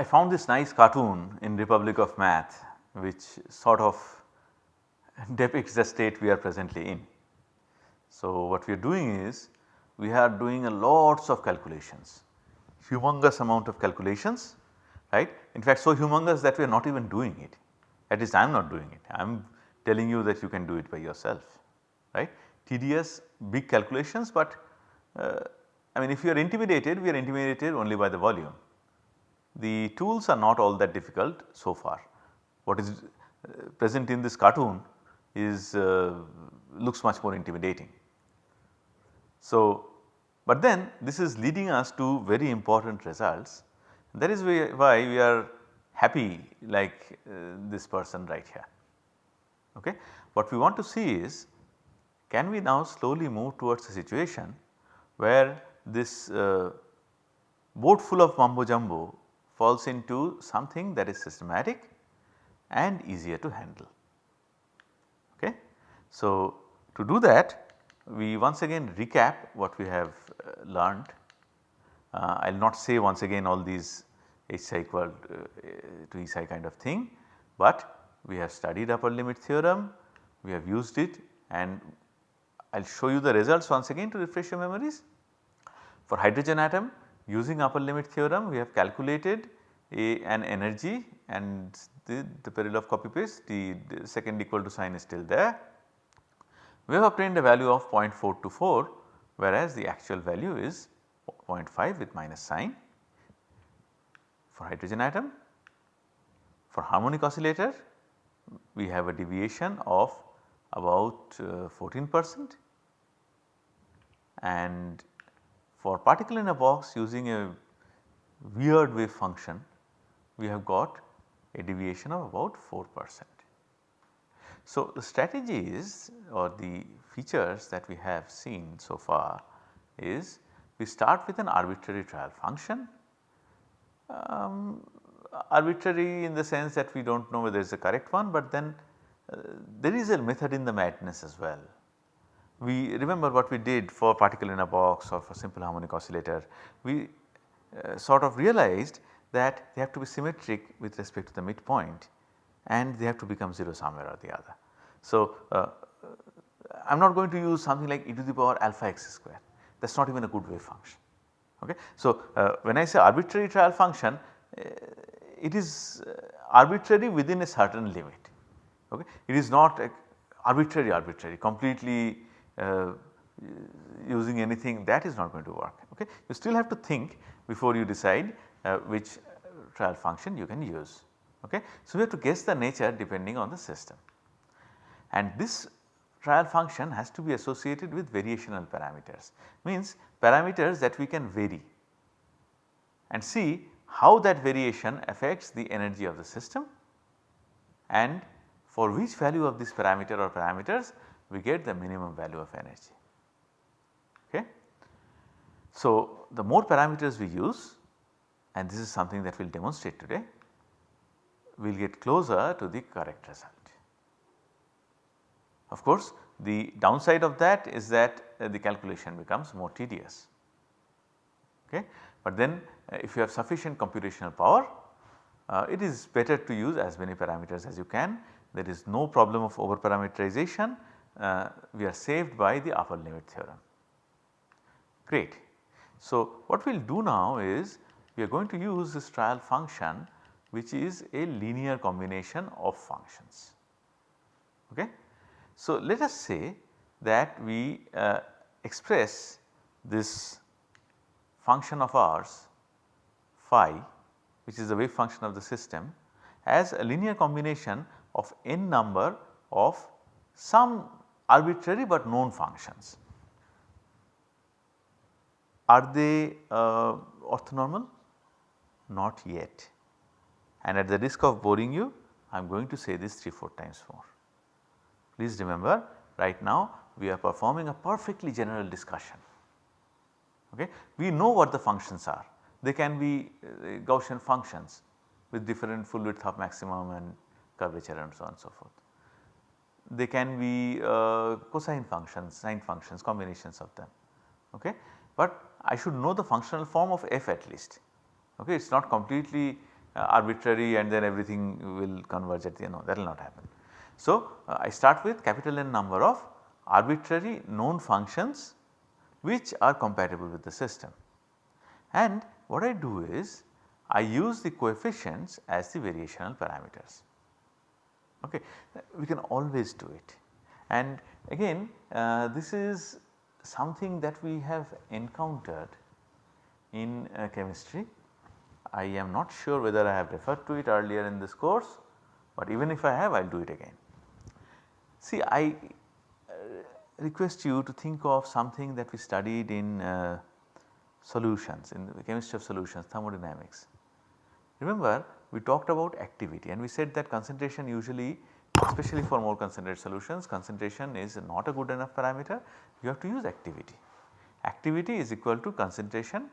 I found this nice cartoon in Republic of Math which sort of depicts the state we are presently in. So, what we are doing is we are doing a lots of calculations, humongous amount of calculations right. In fact, so humongous that we are not even doing it at least I am not doing it I am telling you that you can do it by yourself right. Tedious big calculations but uh, I mean if you are intimidated we are intimidated only by the volume. The tools are not all that difficult so far. What is uh, present in this cartoon is uh, looks much more intimidating. So, but then this is leading us to very important results that is why we are happy like uh, this person right here. Okay. What we want to see is can we now slowly move towards a situation where this uh, boat full of mumbo jumbo falls into something that is systematic and easier to handle. Okay. So, to do that we once again recap what we have uh, learned. Uh, I will not say once again all these h equal uh, to E psi kind of thing, but we have studied upper limit theorem, we have used it and I will show you the results once again to refresh your memories. For hydrogen atom using upper limit theorem we have calculated a, an energy and the, the peril of copy paste the, the second equal to sign is still there. We have obtained a value of 0.424 whereas the actual value is 0.5 with minus sign for hydrogen atom. For harmonic oscillator we have a deviation of about uh, 14 percent and for particle in a box using a weird wave function we have got a deviation of about 4 percent. So, the strategies or the features that we have seen so far is we start with an arbitrary trial function um, arbitrary in the sense that we do not know whether it is the correct one, but then uh, there is a method in the madness as well. We remember what we did for particle in a box or for simple harmonic oscillator, we uh, sort of realized that they have to be symmetric with respect to the midpoint and they have to become 0 somewhere or the other. So, uh, I am not going to use something like e to the power alpha x square that is not even a good wave function. Okay. So, uh, when I say arbitrary trial function uh, it is uh, arbitrary within a certain limit. Okay. It is not arbitrary arbitrary completely uh, using anything that is not going to work. Okay. You still have to think before you decide uh, which trial function you can use. Okay. So, we have to guess the nature depending on the system and this trial function has to be associated with variational parameters means parameters that we can vary and see how that variation affects the energy of the system and for which value of this parameter or parameters we get the minimum value of energy. Okay. So, the more parameters we use and this is something that we will demonstrate today, we will get closer to the correct result. Of course, the downside of that is that uh, the calculation becomes more tedious. Okay. But then uh, if you have sufficient computational power, uh, it is better to use as many parameters as you can. There is no problem of over parameterization, uh, we are saved by the upper limit theorem. Great. So, what we will do now is we are going to use this trial function which is a linear combination of functions. Okay. So, let us say that we uh, express this function of ours phi which is the wave function of the system as a linear combination of n number of some arbitrary but known functions. Are they uh, orthonormal? Not yet and at the risk of boring you I am going to say this 3 4 times more. Please remember right now we are performing a perfectly general discussion. Okay. We know what the functions are they can be uh, Gaussian functions with different full width of maximum and curvature and so on and so forth. They can be uh, cosine functions, sine functions, combinations of them. Okay. But I should know the functional form of f at least. Okay. It is not completely uh, arbitrary and then everything will converge at the end, no that will not happen. So, uh, I start with capital N number of arbitrary known functions which are compatible with the system. And what I do is I use the coefficients as the variational parameters. Okay. We can always do it and again uh, this is something that we have encountered in uh, chemistry. I am not sure whether I have referred to it earlier in this course, but even if I have I will do it again. See I uh, request you to think of something that we studied in uh, solutions in the chemistry of solutions thermodynamics. Remember we talked about activity and we said that concentration usually especially for more concentrated solutions concentration is not a good enough parameter you have to use activity. Activity is equal to concentration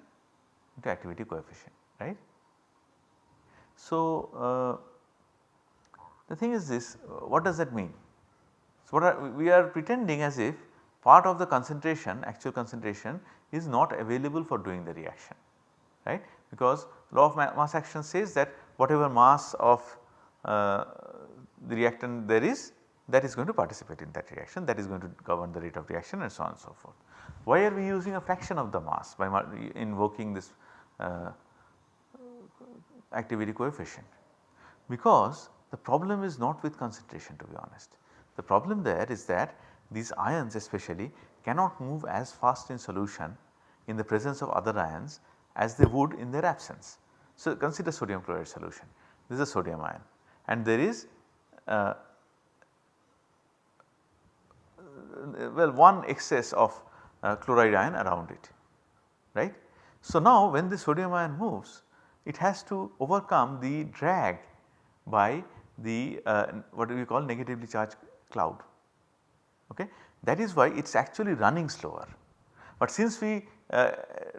into activity coefficient right. So, uh, the thing is this what does that mean? So, what are, we are pretending as if part of the concentration actual concentration is not available for doing the reaction right because law of mass action says that whatever mass of uh, the reactant there is that is going to participate in that reaction that is going to govern the rate of reaction and so on and so forth. Why are we using a fraction of the mass by invoking this uh, activity coefficient? Because the problem is not with concentration to be honest. The problem there is that these ions especially cannot move as fast in solution in the presence of other ions as they would in their absence. So, consider sodium chloride solution this is a sodium ion and there is uh, well one excess of uh, chloride ion around it right. So, now when the sodium ion moves it has to overcome the drag by the uh, what we call negatively charged cloud okay. That is why it is actually running slower. But since we uh,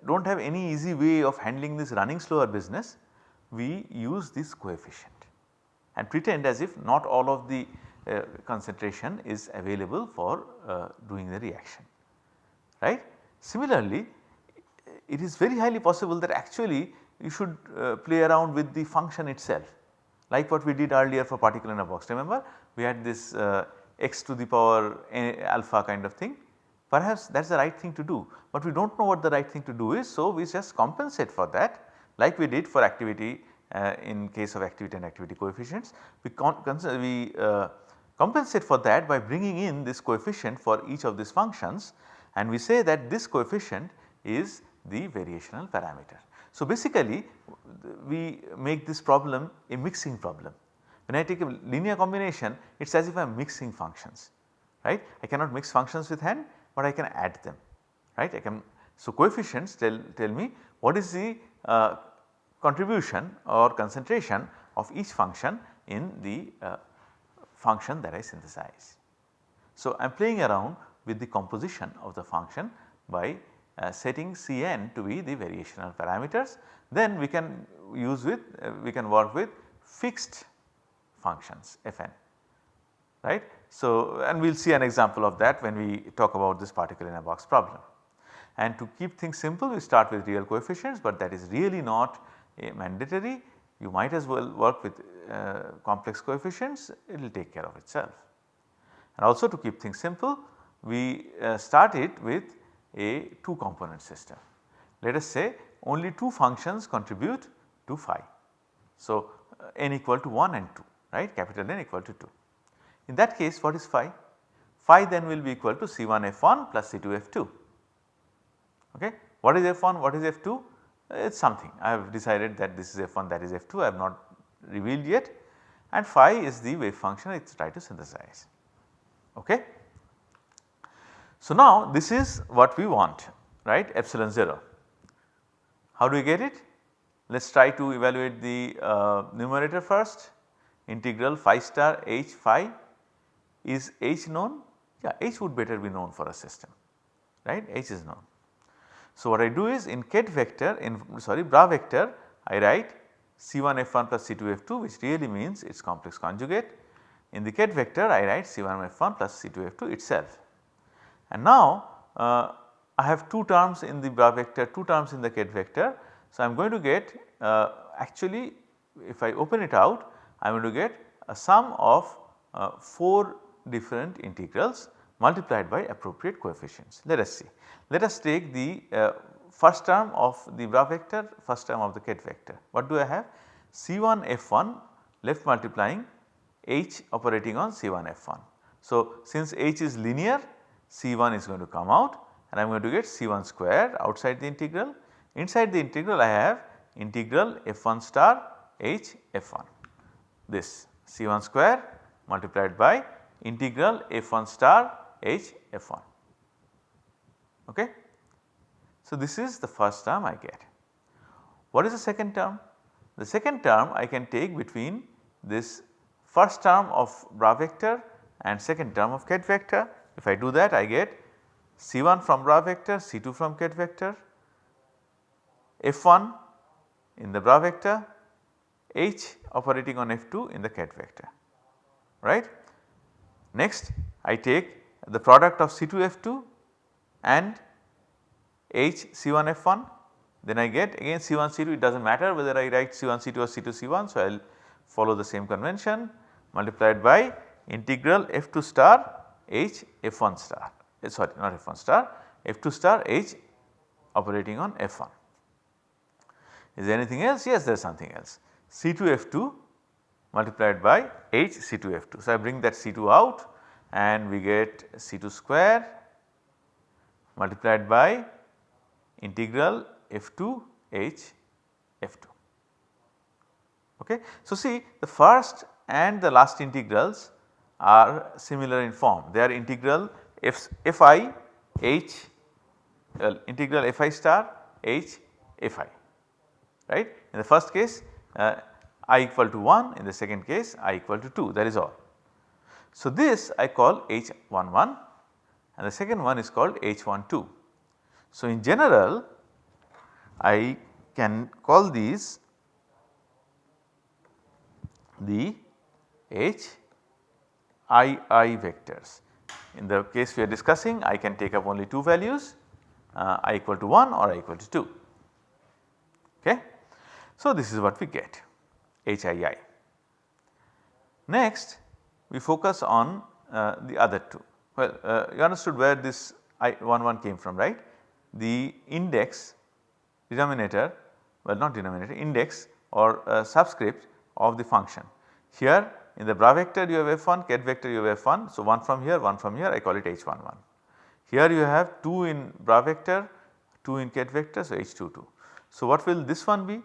do not have any easy way of handling this running slower business. We use this coefficient and pretend as if not all of the uh, concentration is available for uh, doing the reaction right. Similarly, it is very highly possible that actually you should uh, play around with the function itself like what we did earlier for particle in a box. Remember we had this uh, x to the power alpha kind of thing perhaps that is the right thing to do but we do not know what the right thing to do is so we just compensate for that like we did for activity uh, in case of activity and activity coefficients we, we uh, compensate for that by bringing in this coefficient for each of these functions and we say that this coefficient is the variational parameter. So, basically we make this problem a mixing problem. When I take a linear combination it is as if I am mixing functions right. I cannot mix functions with hand but I can add them right. I can so coefficients tell, tell me what is the uh, contribution or concentration of each function in the uh, function that I synthesize. So, I am playing around with the composition of the function by uh, setting Cn to be the variational parameters then we can use with uh, we can work with fixed functions Fn right. So, and we will see an example of that when we talk about this particle in a box problem. And to keep things simple we start with real coefficients but that is really not mandatory you might as well work with uh, complex coefficients it will take care of itself. And also to keep things simple we uh, start it with a 2 component system. Let us say only 2 functions contribute to phi. So, uh, n equal to 1 and 2 right capital N equal to 2. In that case what is phi? Phi then will be equal to C1 F1 plus C2 F2 okay. What is F1 what is F2? It is something I have decided that this is F1 that is F2 I have not revealed yet and phi is the wave function I try to synthesize okay. So, now this is what we want right epsilon 0. How do we get it? Let us try to evaluate the uh, numerator first integral phi star h phi is h known? Yeah h would better be known for a system right h is known. So, what I do is in ket vector in sorry bra vector I write C1 F1 plus C2 F2 which really means its complex conjugate. In the ket vector I write C1 F1 plus C2 F2 itself. And now uh, I have 2 terms in the bra vector, 2 terms in the ket vector. So, I am going to get uh, actually if I open it out I am going to get a sum of uh, 4 different integrals multiplied by appropriate coefficients. Let us see. Let us take the uh, first term of the bra vector, first term of the ket vector. What do I have? C1 F1 left multiplying H operating on C1 F1. So, since H is linear C1 is going to come out and I am going to get C1 square outside the integral. Inside the integral I have integral F1 star H F1 this C1 square multiplied by integral F1 star H F1 ok. So, this is the first term I get. What is the second term? The second term I can take between this first term of bra vector and second term of ket vector. If I do that I get C1 from bra vector, C2 from ket vector, F1 in the bra vector, H operating on F2 in the ket vector right. Next I take the product of C2 F2 and H C1 F1 then I get again C1 C2 it does not matter whether I write C1 C2 or C2 C1. So, I will follow the same convention multiplied by integral F2 star H F1 star uh, sorry not F1 star F2 star H operating on F1. Is there anything else? Yes there is something else C2 F2 multiplied by H C2 F2. So, I bring that C2 out and we get C2 square multiplied by integral F2 H F2. Okay. So, see the first and the last integrals are similar in form they are integral f, fi h well, integral fi star h fi right. In the first case uh, i equal to 1 in the second case i equal to 2 that is all. So, this I call h11 and the second one is called h12. So, in general I can call these the h i i vectors. In the case we are discussing I can take up only 2 values uh, i equal to 1 or i equal to 2 okay. So, this is what we get HII. Next we focus on uh, the other two. Well uh, you understood where this I 1 1 came from right. The index denominator well not denominator index or uh, subscript of the function. Here in the bra vector you have f1 ket vector you have f1. So, 1 from here 1 from here I call it h11. Here you have 2 in bra vector 2 in ket vector so h22. So, what will this one be?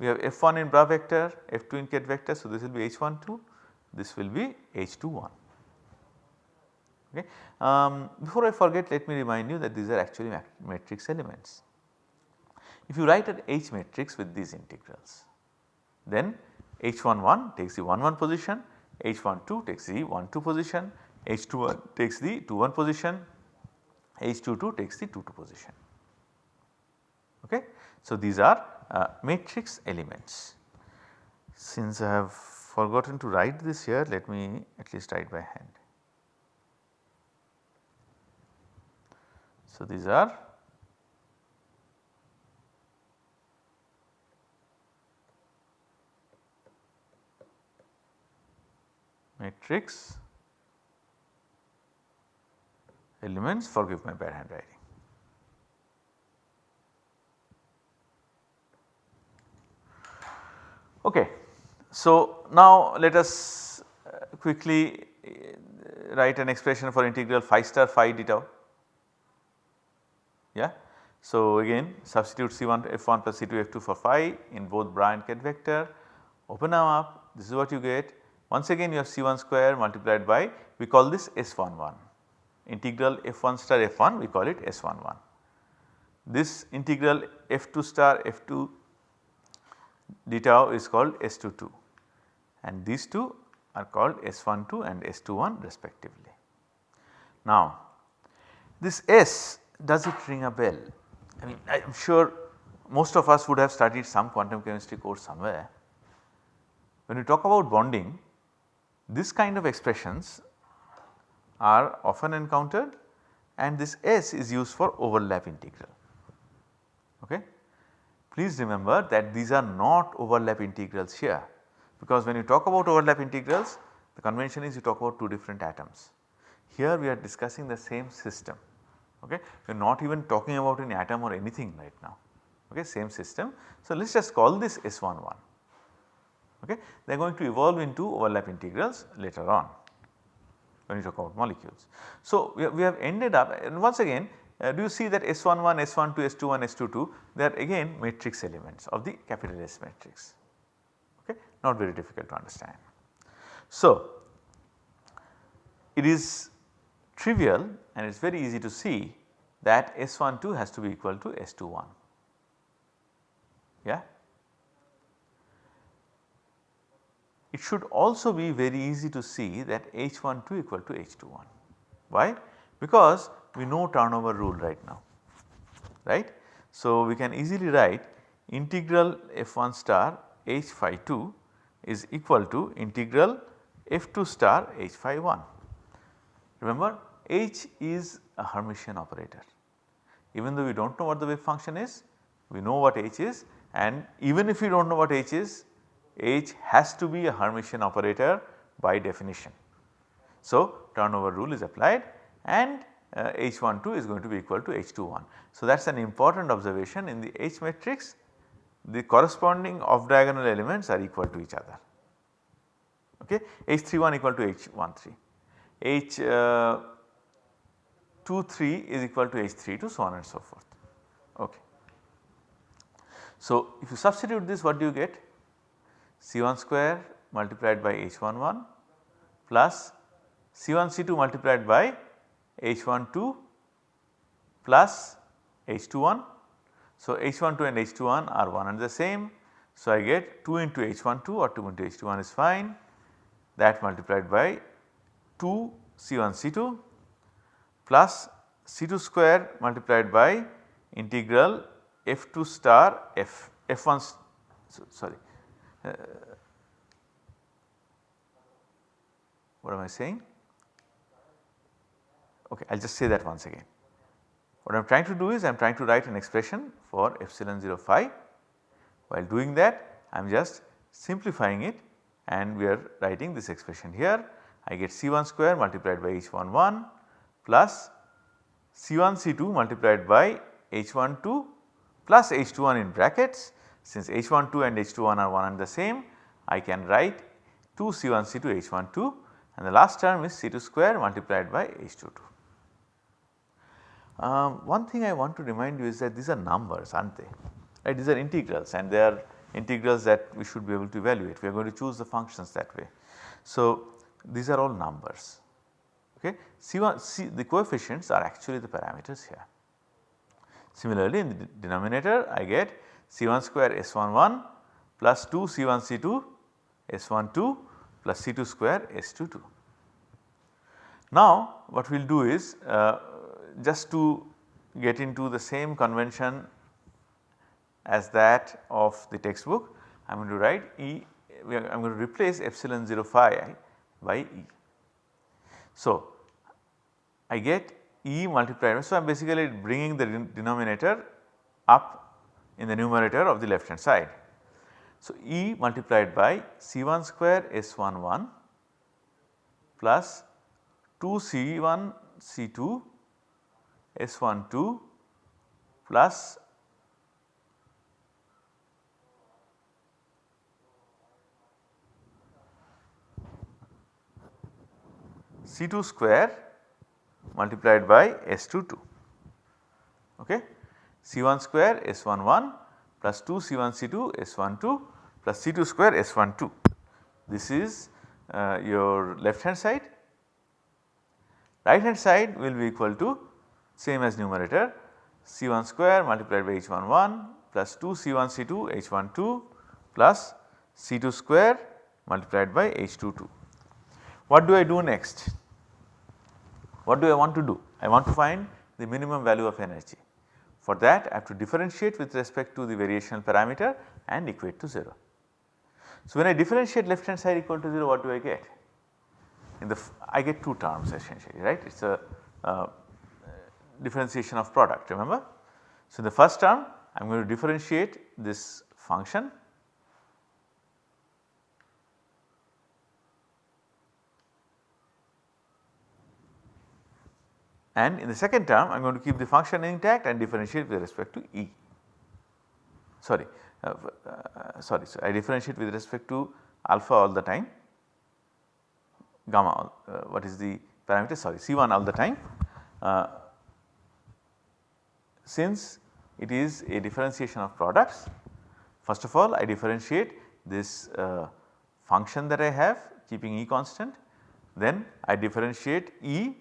We have f1 in bra vector f2 in ket vector so this will be h12 this will be h21. Okay. Um, before I forget let me remind you that these are actually matrix elements. If you write an H matrix with these integrals then H11 takes the 1 1 position, H12 takes the 1 2 position, H21 takes the 2 1 position, H22 takes the 2 2 position. Okay. So, these are uh, matrix elements. Since I have forgotten to write this here let me at least write by hand. So, these are matrix elements forgive my bad handwriting. Okay. So, now let us uh, quickly uh, write an expression for integral phi star phi d tau. Yeah. So, again substitute C1 F1 plus C2 F2 for phi in both bra and ket vector, open them up this is what you get once again you have C1 square multiplied by we call this S11 integral F1 star F1 we call it S11. This integral F2 star F2 d tau is called S22 and these two are called S12 and S21 respectively. Now this S does it ring a bell? I mean I am sure most of us would have studied some quantum chemistry course somewhere. When we talk about bonding this kind of expressions are often please remember that these are not overlap integrals here because when you talk about overlap integrals the convention is you talk about 2 different atoms. Here we are discussing the same system okay. We are not even talking about an atom or anything right now okay same system. So let us just call this S11 okay. They are going to evolve into overlap integrals later on when you talk about molecules. So we, we have ended up and once again uh, do you see that S11, S12, S21, S22 they are again matrix elements of the capital S matrix okay not very difficult to understand. So it is trivial and it is very easy to see that S12 has to be equal to S21 yeah. It should also be very easy to see that H12 equal to H21. Why? Because we know turnover rule right now right. So, we can easily write integral f1 star h phi 2 is equal to integral f2 star h phi 1. Remember h is a Hermitian operator even though we do not know what the wave function is we know what h is and even if we do not know what h is h has to be a Hermitian operator by definition. So, turnover rule is applied and uh, H12 is going to be equal to H21. So, that is an important observation. In the H matrix the corresponding off diagonal elements are equal to each other. Okay? H31 equal to H13 H23 uh, is equal to H32 so on and so forth. Okay. So, if you substitute this what do you get? C1 square multiplied by H11 plus C1 C2 multiplied by H12 plus H21. So, H12 and H21 are one and the same. So, I get 2 into H12 or 2 into H21 is fine that multiplied by 2 C1 C2 plus C2 square multiplied by integral F2 star F F1 so, sorry uh, what am I saying Okay, I will just say that once again. What I am trying to do is I am trying to write an expression for epsilon 0 phi. While doing that I am just simplifying it and we are writing this expression here. I get C1 square multiplied by H11 plus C1 C2 multiplied by H12 plus H21 in brackets. Since H12 and H21 are one and the same I can write 2 C1 C2 H12 and the last term is C2 square multiplied by H22. Um, one thing I want to remind you is that these are numbers are not they right these are integrals and they are integrals that we should be able to evaluate we are going to choose the functions that way. So, these are all numbers okay C1 C the coefficients are actually the parameters here. Similarly, in the denominator I get C1 square S11 plus 2 C1 C2 S12 plus C2 square S22. Now, what we will do is uh, just to get into the same convention as that of the textbook I am going to write E I am going to replace epsilon 0 phi by E. So, I get E multiplied so I am basically bringing the denominator up in the numerator of the left hand side. So, E multiplied by C1 square S11 plus 2 C1 C2 S12 plus C2 square multiplied by S22 okay. C1 square S11 plus 2 C1 C2 S12 plus C2 square S12. This is uh, your left hand side, right hand side will be equal to same as numerator C1 square multiplied by H11 plus 2 C1 C2 H12 plus C2 square multiplied by H22. What do I do next? What do I want to do? I want to find the minimum value of energy. For that I have to differentiate with respect to the variational parameter and equate to 0. So, when I differentiate left hand side equal to 0 what do I get? In the I get 2 terms essentially right it is a uh, differentiation of product remember. So, in the first term I am going to differentiate this function and in the second term I am going to keep the function intact and differentiate with respect to E. Sorry, uh, uh, sorry, so I differentiate with respect to alpha all the time, gamma uh, what is the parameter sorry C1 all the time. Since it is a differentiation of products first of all I differentiate this uh, function that I have keeping E constant then I differentiate E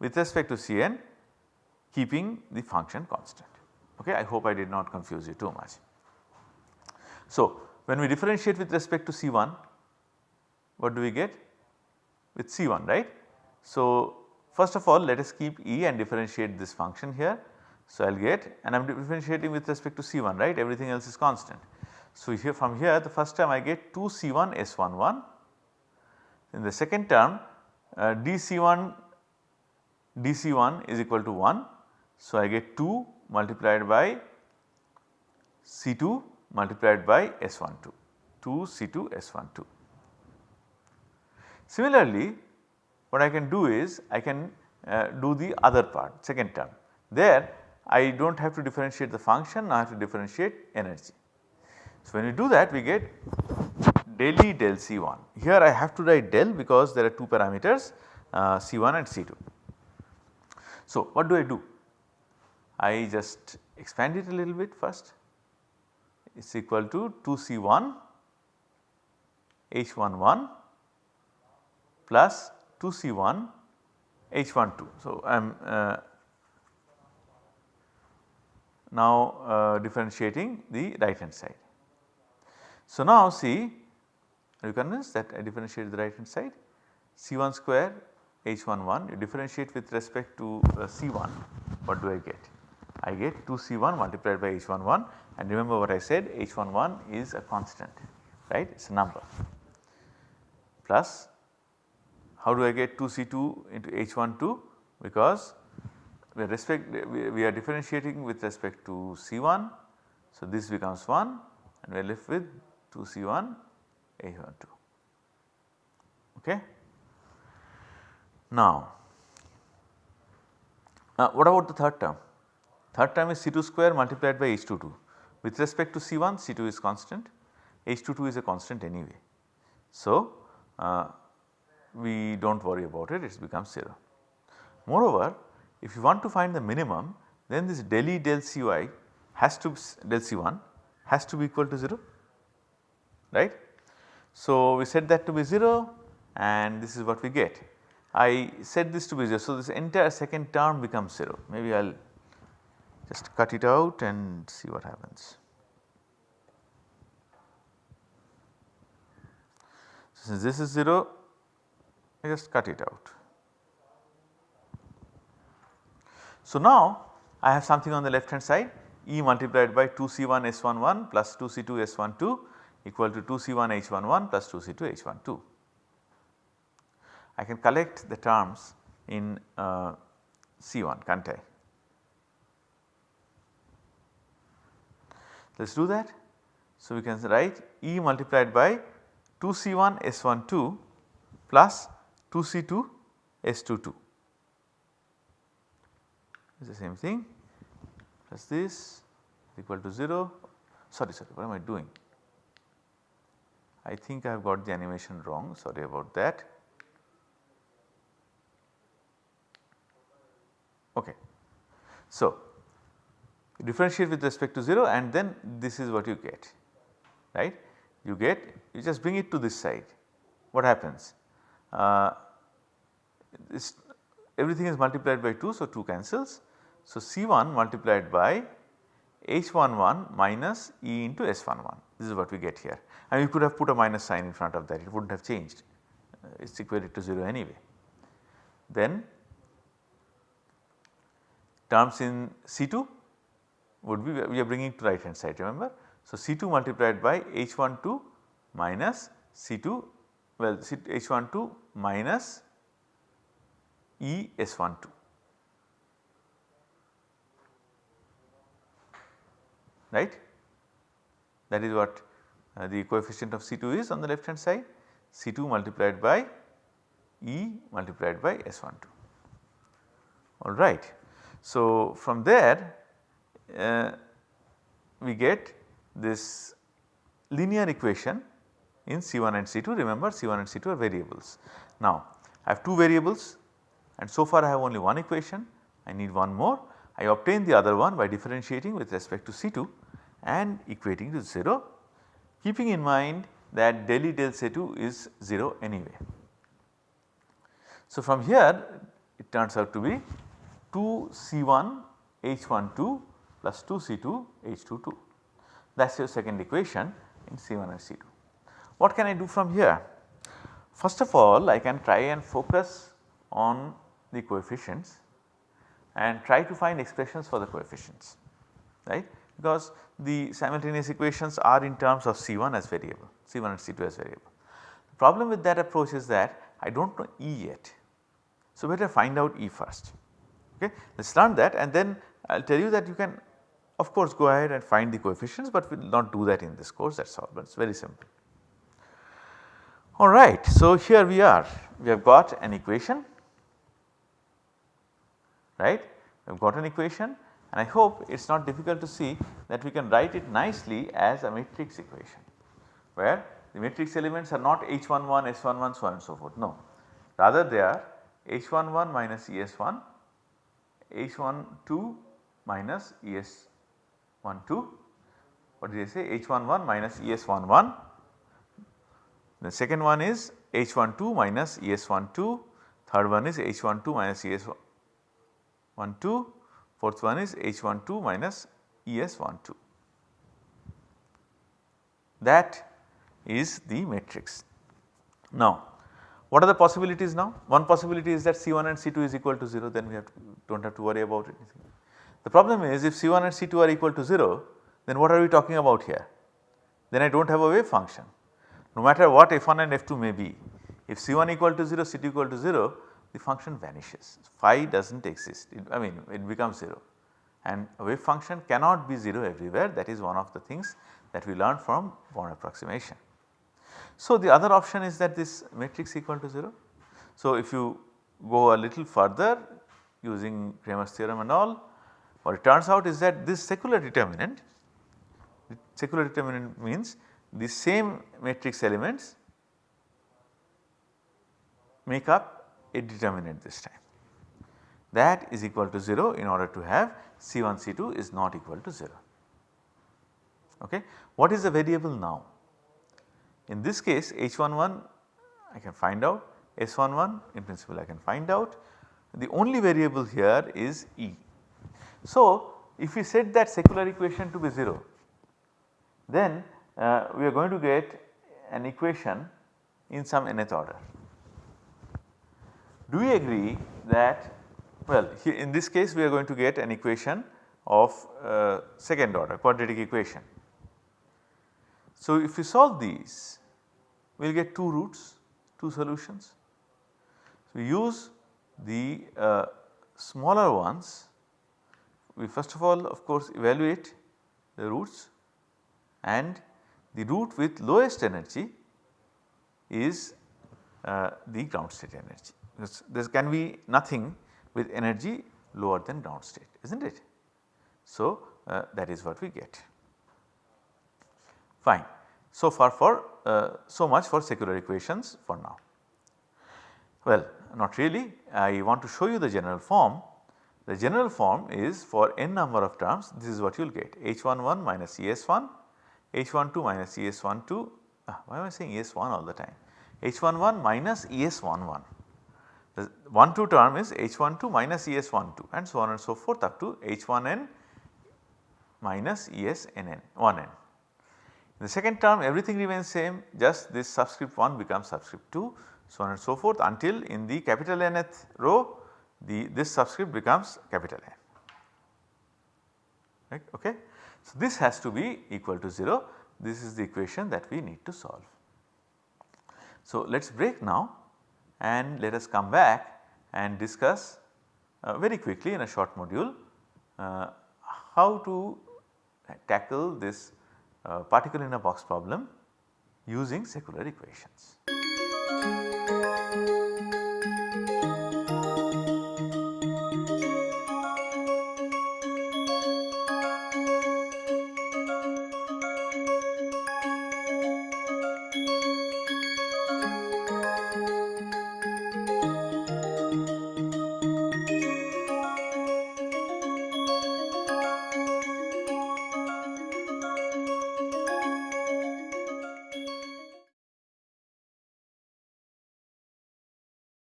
with respect to Cn keeping the function constant. Okay, I hope I did not confuse you too much. So, when we differentiate with respect to C1 what do we get with C1 right. So, first of all let us keep E and differentiate this function here. So, I will get and I am differentiating with respect to C1 right everything else is constant. So, here from here the first term I get 2 C1 S11 in the second term uh, dC1 dC1 is equal to 1. So, I get 2 multiplied by C2 multiplied by S12 2 C2 S12. Similarly, what I can do is I can uh, do the other part second term there I do not have to differentiate the function I have to differentiate energy. So, when we do that we get del E del C1 here I have to write del because there are 2 parameters uh, C1 and C2. So, what do I do? I just expand it a little bit first it is equal to 2C1 H11 plus 2C1 H12. So, I am uh, now uh, differentiating the right hand side. So, now see you convinced that I differentiate the right hand side. C1 square H11 you differentiate with respect to uh, C1 what do I get? I get 2 C1 multiplied by H11 and remember what I said H11 is a constant right? It is a number. Plus how do I get 2 C2 into H12 because are respect we, are differentiating with respect to C1. So, this becomes 1 and we are left with 2 C1 H12 okay. Now, uh, what about the third term? Third term is C2 square multiplied by H22. With respect to C1 C2 is constant, H22 is a constant anyway. So, uh, we do not worry about it it becomes 0. Moreover, if you want to find the minimum then this del E del Cy has to del C1 has to be equal to 0 right. So, we set that to be 0 and this is what we get. I set this to be 0. So, this entire second term becomes 0 maybe I will just cut it out and see what happens. Since this is 0 I just cut it out. So, now I have something on the left hand side E multiplied by 2 C1 S11 plus 2 C2 S12 equal to 2 C1 H11 plus 2 C2 H12. I can collect the terms in uh, C1 can't I? Let us do that. So, we can write E multiplied by 2 C1 S12 plus 2 C2 S22 is the same thing. Plus this equal to 0 sorry sorry what am I doing? I think I have got the animation wrong. Sorry about that. Okay. So, differentiate with respect to 0 and then this is what you get right. You get you just bring it to this side. What happens? Uh, this everything is multiplied by 2 so 2 cancels. So, C1 multiplied by H11 minus E into S11 this is what we get here and we could have put a minus sign in front of that it would not have changed uh, it is equated to 0 anyway. Then terms in C2 would be we are bringing to right hand side remember. So, C2 multiplied by H12 minus C2 well H12 minus ES12. Right. That is what uh, the coefficient of C2 is on the left hand side C2 multiplied by E multiplied by S12 alright. So from there uh, we get this linear equation in C1 and C2 remember C1 and C2 are variables. Now I have 2 variables and so far I have only one equation I need one more I obtain the other one by differentiating with respect to C2 and equating to 0 keeping in mind that del E del C2 is 0 anyway. So from here it turns out to be 2 C1 H12 plus 2 C2 H22 that is your second equation in C1 and C2. What can I do from here? First of all I can try and focus on the coefficients and try to find expressions for the coefficients right because the simultaneous equations are in terms of C1 as variable, C1 and C2 as variable. The problem with that approach is that I do not know E yet. So, better find out E first okay. Let us learn that and then I will tell you that you can of course go ahead and find the coefficients but we will not do that in this course that is all but it is very simple. Alright, so here we are we have got an equation right? We have got an equation and I hope it is not difficult to see that we can write it nicely as a matrix equation where the matrix elements are not H11, S11 so on and so forth. No rather they are H11 minus ES1, H12 minus ES12 what did I say? H11 minus ES11 the second one is H12 minus ES12 third one is H12 minus ES12 fourth one is H12 minus ES12 that is the matrix. Now what are the possibilities now? One possibility is that C1 and C2 is equal to 0 then we have to, do not have to worry about anything. The problem is if C1 and C2 are equal to 0 then what are we talking about here? Then I do not have a wave function no matter what f1 and f2 may be. If C1 equal to 0 C2 equal to 0 the function vanishes phi does not exist it, I mean it becomes 0 and a wave function cannot be 0 everywhere that is one of the things that we learned from Born approximation. So the other option is that this matrix equal to 0. So if you go a little further using Cramer's theorem and all what it turns out is that this secular determinant, the secular determinant means the same matrix elements make up a determinant this time that is equal to 0 in order to have C1 C2 is not equal to 0. Okay. What is the variable now? In this case H11 I can find out S11 in principle I can find out the only variable here is E. So if we set that secular equation to be 0 then uh, we are going to get an equation in some nth order do we agree that well in this case we are going to get an equation of uh, second order quadratic equation. So if we solve these we will get 2 roots 2 solutions. So we use the uh, smaller ones we first of all of course evaluate the roots and the root with lowest energy is uh, the ground state energy there can be nothing with energy lower than ground state is not it. So, uh, that is what we get fine. So far for uh, so much for secular equations for now. Well not really I want to show you the general form. The general form is for n number of terms this is what you will get H11 minus ES1, H12 minus ES12, ah, why am I saying ES1 all the time H11 minus ES11 the 1 2 term is H12 minus ES12 and so on and so forth up to H1n minus ESNN 1n. In the second term everything remains same just this subscript 1 becomes subscript 2 so on and so forth until in the capital Nth row the this subscript becomes capital N right okay. So this has to be equal to 0 this is the equation that we need to solve. So let us break now and let us come back and discuss uh, very quickly in a short module uh, how to tackle this uh, particle in a box problem using secular equations.